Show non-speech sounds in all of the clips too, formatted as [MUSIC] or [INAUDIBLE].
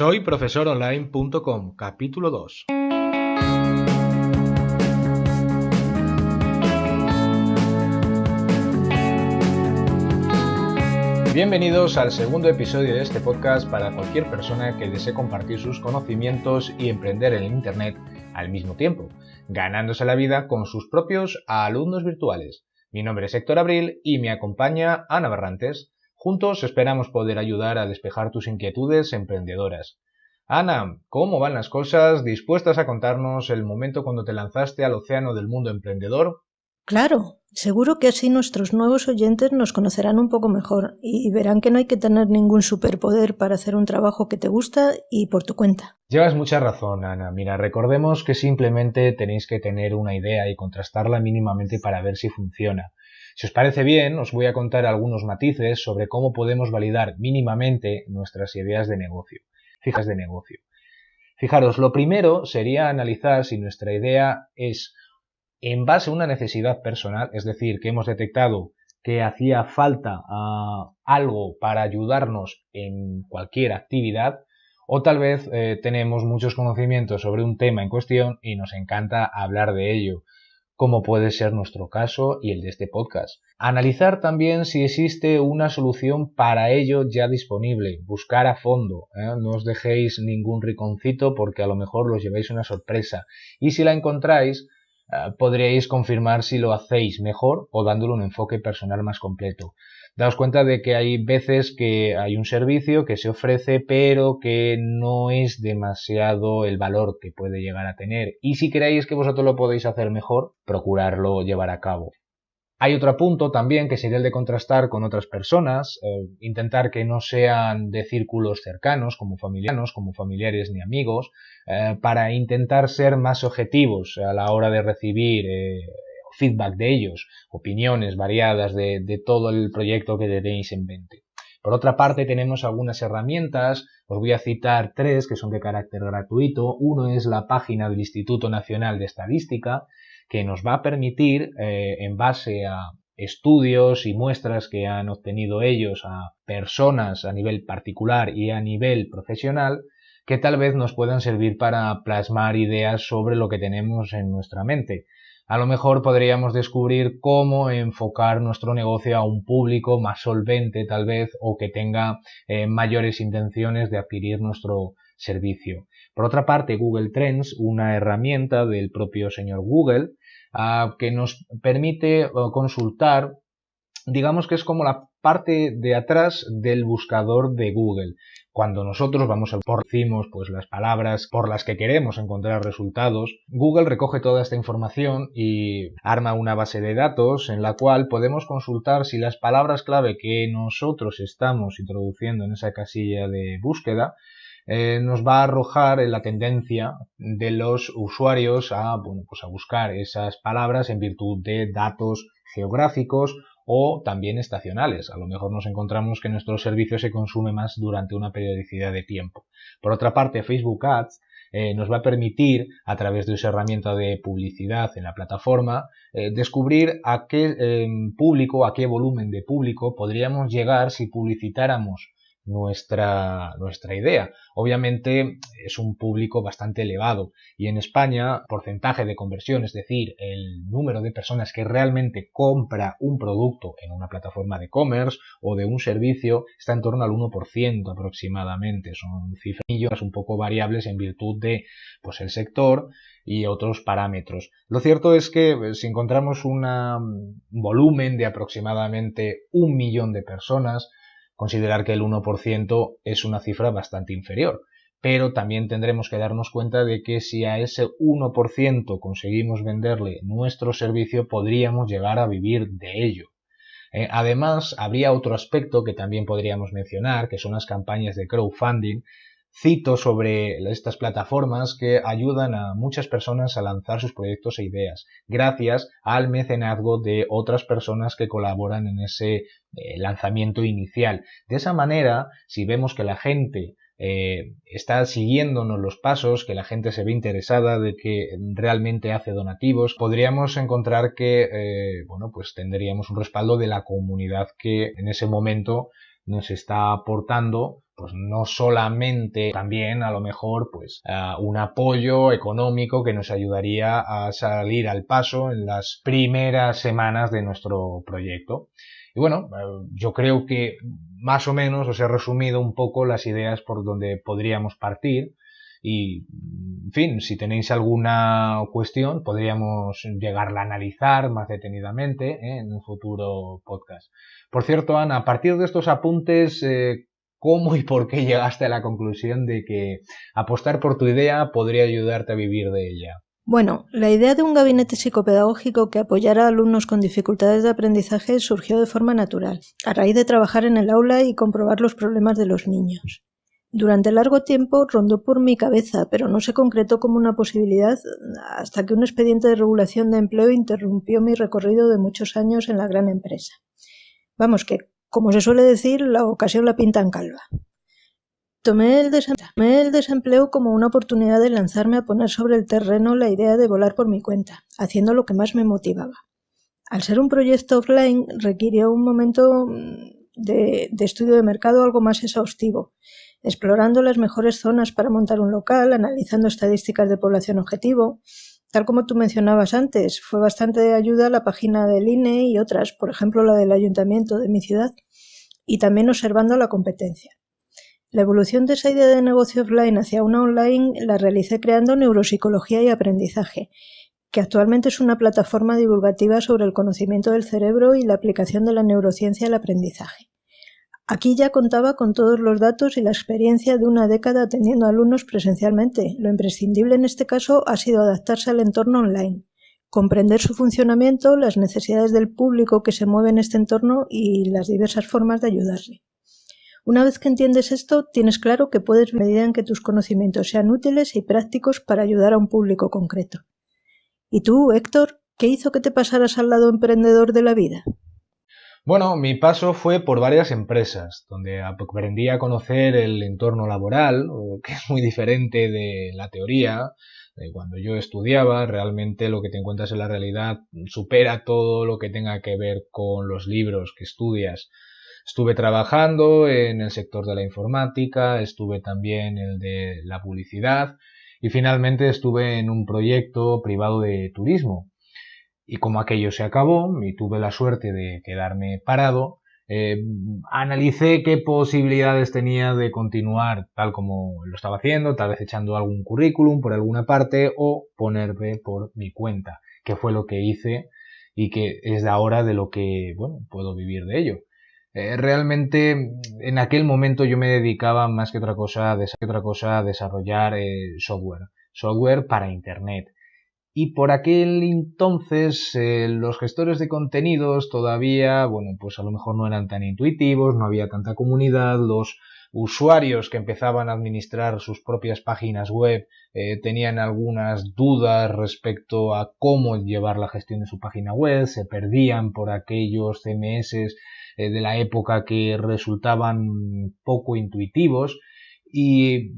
Soy profesoronline.com, capítulo 2. Bienvenidos al segundo episodio de este podcast para cualquier persona que desee compartir sus conocimientos y emprender en Internet al mismo tiempo, ganándose la vida con sus propios alumnos virtuales. Mi nombre es Héctor Abril y me acompaña Ana Barrantes. Juntos esperamos poder ayudar a despejar tus inquietudes emprendedoras. Ana, ¿cómo van las cosas? ¿Dispuestas a contarnos el momento cuando te lanzaste al océano del mundo emprendedor? Claro, seguro que así nuestros nuevos oyentes nos conocerán un poco mejor y verán que no hay que tener ningún superpoder para hacer un trabajo que te gusta y por tu cuenta. Llevas mucha razón, Ana. Mira, recordemos que simplemente tenéis que tener una idea y contrastarla mínimamente para ver si funciona. Si os parece bien, os voy a contar algunos matices sobre cómo podemos validar mínimamente nuestras ideas de negocio. Fijas de negocio. Fijaros, lo primero sería analizar si nuestra idea es en base a una necesidad personal, es decir, que hemos detectado que hacía falta ah, algo para ayudarnos en cualquier actividad, o tal vez eh, tenemos muchos conocimientos sobre un tema en cuestión y nos encanta hablar de ello como puede ser nuestro caso y el de este podcast. Analizar también si existe una solución para ello ya disponible, buscar a fondo, ¿eh? no os dejéis ningún riconcito porque a lo mejor los lleváis una sorpresa y si la encontráis eh, podríais confirmar si lo hacéis mejor o dándole un enfoque personal más completo daos cuenta de que hay veces que hay un servicio que se ofrece pero que no es demasiado el valor que puede llegar a tener y si creéis que vosotros lo podéis hacer mejor, procurarlo llevar a cabo. Hay otro punto también que sería el de contrastar con otras personas, eh, intentar que no sean de círculos cercanos, como familiares, como familiares ni amigos, eh, para intentar ser más objetivos a la hora de recibir eh, feedback de ellos, opiniones variadas de, todo el proyecto que tenéis en mente. Por otra parte, tenemos algunas herramientas, os voy a citar tres que son de carácter gratuito. Uno es la página del Instituto Nacional de Estadística, que nos va a permitir, eh, en base a estudios y muestras que han obtenido ellos a personas a nivel particular y a nivel profesional, que tal vez nos puedan servir para plasmar ideas sobre lo que tenemos en nuestra mente a lo mejor podríamos descubrir cómo enfocar nuestro negocio a un público más solvente tal vez o que tenga eh, mayores intenciones de adquirir nuestro servicio. Por otra parte, Google Trends, una herramienta del propio señor Google, ah, que nos permite consultar digamos que es como la parte de atrás del buscador de Google. Cuando nosotros vamos a por pues las palabras por las que queremos encontrar resultados, Google recoge toda esta información y arma una base de datos en la cual podemos consultar si las palabras clave que nosotros estamos introduciendo en esa casilla de búsqueda eh, nos va a arrojar la tendencia de los usuarios a, bueno, pues a buscar esas palabras en virtud de datos geográficos o también estacionales. A lo mejor nos encontramos que nuestro servicio se consume más durante una periodicidad de tiempo. Por otra parte, Facebook Ads eh, nos va a permitir, a través de esa herramienta de publicidad en la plataforma, eh, descubrir a qué em, público, a qué volumen de público podríamos llegar si publicitáramos nuestra, nuestra idea. Obviamente es un público bastante elevado y en España porcentaje de conversión, es decir, el número de personas que realmente compra un producto en una plataforma de e-commerce o de un servicio está en torno al 1% aproximadamente. Son cifras un poco variables en virtud de pues el sector y otros parámetros. Lo cierto es que eh, si encontramos un volumen de aproximadamente un millón de personas, considerar que el 1% es una cifra bastante inferior. Pero también tendremos que darnos cuenta de que si a ese 1% conseguimos venderle nuestro servicio, podríamos llegar a vivir de ello. Eh, además, habría otro aspecto que también podríamos mencionar, que son las campañas de crowdfunding, cito sobre estas plataformas que ayudan a muchas personas a lanzar sus proyectos e ideas, gracias al mecenazgo de otras personas que colaboran en ese eh, lanzamiento inicial. De esa manera, si vemos que la gente eh, está siguiéndonos los pasos, que la gente se ve interesada de que realmente hace donativos, podríamos encontrar que, eh, bueno, pues tendríamos un respaldo de la comunidad que en ese momento nos está aportando pues no solamente también a lo mejor pues un apoyo económico que nos ayudaría a salir al paso en las primeras semanas de nuestro proyecto. Y bueno, eh, yo creo que más o menos os he resumido un poco las ideas por donde podríamos partir y, en fin, si tenéis alguna cuestión, podríamos llegarla a analizar más detenidamente ¿eh? en un futuro podcast. Por cierto, Ana, a partir de estos apuntes, eh, ¿cómo y por qué llegaste a la conclusión de que apostar por tu idea podría ayudarte a vivir de ella? Bueno, la idea de un gabinete psicopedagógico que apoyara a alumnos con dificultades de aprendizaje surgió de forma natural, a raíz de trabajar en el aula y comprobar los problemas de los niños. Durante largo tiempo rondó por mi cabeza, pero no se concretó como una posibilidad hasta que un expediente de regulación de empleo interrumpió mi recorrido de muchos años en la gran empresa. Vamos, que, como se suele decir, la ocasión la pinta en calva. Tomé el, desempleo como una oportunidad de lanzarme a poner sobre el terreno la idea de volar por mi cuenta, haciendo lo que más me motivaba. Al ser un proyecto offline requirió un momento mm, de estudio de mercado algo más exhaustivo, explorando las mejores zonas para montar un local, analizando estadísticas de población objetivo. Tal como tú mencionabas antes, fue bastante de ayuda la página del INE y otras, por ejemplo la del ayuntamiento de mi ciudad, y también observando la competencia. La evolución de esa idea de negocio offline hacia una online la realicé creando Neuropsicología y Aprendizaje, que actualmente es una plataforma divulgativa sobre el conocimiento del cerebro y la aplicación de la neurociencia al aprendizaje. Aquí ya contaba con todos los datos y la experiencia de una década atendiendo alumnos presencialmente. Lo imprescindible en este caso ha sido adaptarse al entorno online, comprender su funcionamiento, las necesidades del público que se mueve en este entorno y las diversas formas de ayudarle. Una vez que entiendes esto, tienes claro que puedes medida en que tus conocimientos sean útiles y prácticos para ayudar a un público concreto. ¿Y tú, Héctor, qué hizo que te pasaras al lado emprendedor de la vida? Bueno, mi paso fue por varias empresas, donde aprendí a conocer el entorno laboral, [LAUGHS] que es muy diferente de la teoría. Cuando yo estudiaba, realmente lo que te encuentras en la realidad supera todo lo que tenga que ver con los libros que estudias. Estuve trabajando en el sector de la informática, estuve también en el de la publicidad y finalmente estuve en un proyecto privado de turismo, y como aquello se acabó y tuve la suerte de quedarme parado, eh, analicé qué posibilidades tenía de continuar tal como lo estaba haciendo, tal vez echando algún currículum por alguna parte o ponerme por mi cuenta, que fue lo que hice y que es de ahora de lo que, bueno, puedo vivir de ello. Eh, realmente en aquel momento yo me dedicaba más que otra cosa, que otra cosa a desarrollar eh, software, software para Internet y por aquel entonces eh, los gestores de contenidos todavía, bueno, pues a lo mejor no eran tan intuitivos, no había tanta comunidad, los usuarios que empezaban a administrar sus propias páginas web eh, tenían algunas dudas respecto a cómo llevar la gestión de su página web, se perdían por aquellos CMS eh, de la época que resultaban poco intuitivos. Y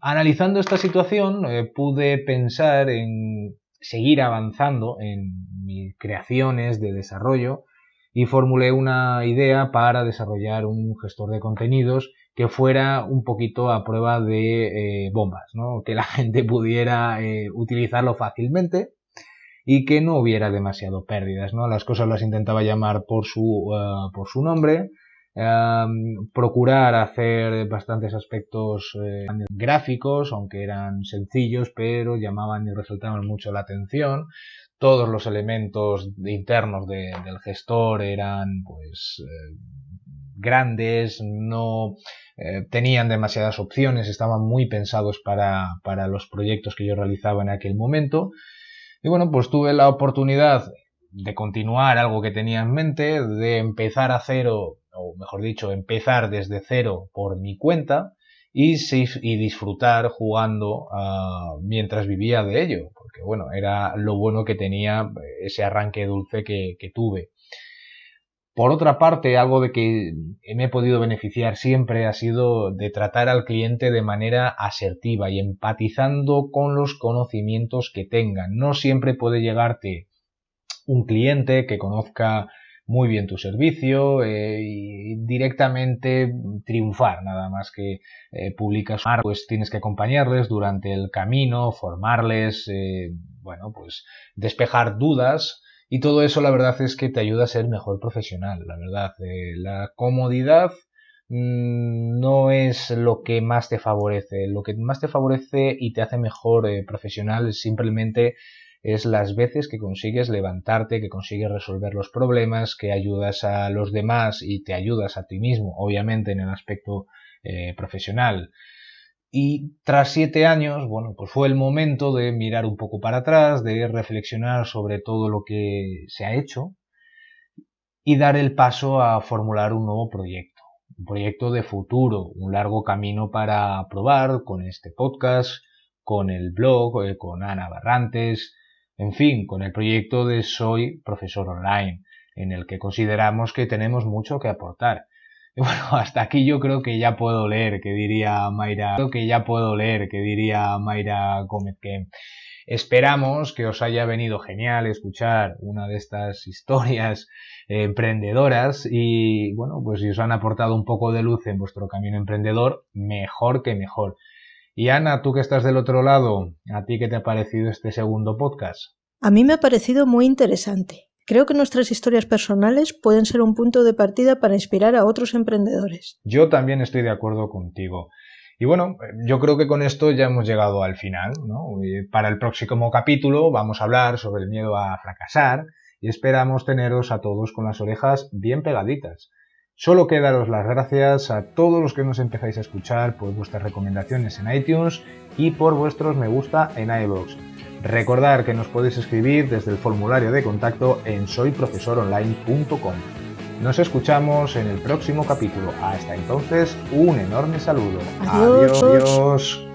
analizando esta situación pude pensar en seguir avanzando en mis creaciones de desarrollo y formulé una idea para desarrollar un gestor de contenidos que fuera un poquito a prueba de eh, bombas, ¿no? que la [LAUGHS] gente pudiera eh, utilizarlo fácilmente y que no hubiera demasiado pérdidas. ¿no? Las cosas las intentaba llamar por su, eh, por su nombre, procurar hacer bastantes aspectos eh, gráficos, aunque eran sencillos, pero llamaban y resaltaban mucho la atención. Todos los elementos internos del gestor eran pues eh, grandes, no eh, tenían demasiadas opciones, estaban muy pensados para, para los proyectos que yo realizaba en aquel momento. Y bueno, pues tuve la oportunidad de continuar algo que tenía en mente, de empezar a cero o mejor dicho, empezar desde cero por mi cuenta y, disfrutar jugando uh, mientras vivía de ello, porque bueno, era lo bueno que tenía ese arranque dulce que, que tuve. Por otra parte, algo de que me he podido beneficiar siempre ha sido de tratar al cliente de manera asertiva y empatizando con los conocimientos que tengan. No siempre puede llegarte un cliente que conozca muy bien tu servicio eh, y directamente triunfar, nada más que eh, publicas, pues tienes que acompañarles durante el camino, formarles, eh, bueno, pues despejar dudas y todo eso la verdad es que te ayuda a ser mejor profesional, la verdad. la comodidad mm, no es lo que más te favorece. Lo que más te favorece y te hace mejor profesional es simplemente es las veces que consigues levantarte, que consigues resolver los problemas, que ayudas a los demás y te ayudas a ti mismo, obviamente en el aspecto eh, profesional. Y tras siete años, bueno, pues fue el momento de mirar un poco para atrás, de reflexionar sobre todo lo que se ha hecho y dar el paso a formular un nuevo proyecto, un proyecto de futuro, un largo camino para probar con este podcast, con el blog, eh, con Ana Barrantes, en fin, con el proyecto de Soy Profesor Online, en el que consideramos que tenemos mucho que aportar. Y [LAUGHS] bueno, hasta aquí yo creo que ya puedo leer, que diría Mayra, creo que ya puedo leer, que diría Mayra Gómez, esperamos que os haya venido genial escuchar una de estas historias emprendedoras y bueno, pues si os han aportado un poco de luz en vuestro camino emprendedor, mejor que mejor. Y Ana, tú que estás del otro lado, ¿a ti qué te ha parecido este segundo podcast? A mí me ha parecido muy interesante. Creo que nuestras historias personales pueden ser un punto de partida para inspirar a otros emprendedores. Yo también estoy de acuerdo contigo. Y bueno, yo creo que con esto ya hemos llegado al final. ¿no? Para el próximo capítulo vamos a hablar sobre el miedo a fracasar y esperamos teneros a todos con las orejas bien pegaditas. Solo queda daros las gracias a todos los que nos empezáis a escuchar por vuestras recomendaciones en iTunes y por vuestros me gusta en iVoox. Recordar que nos podéis escribir desde el formulario de contacto en soyprofesoronline.com. Nos escuchamos en el próximo capítulo. Hasta entonces, un enorme saludo. Adiós. Adiós.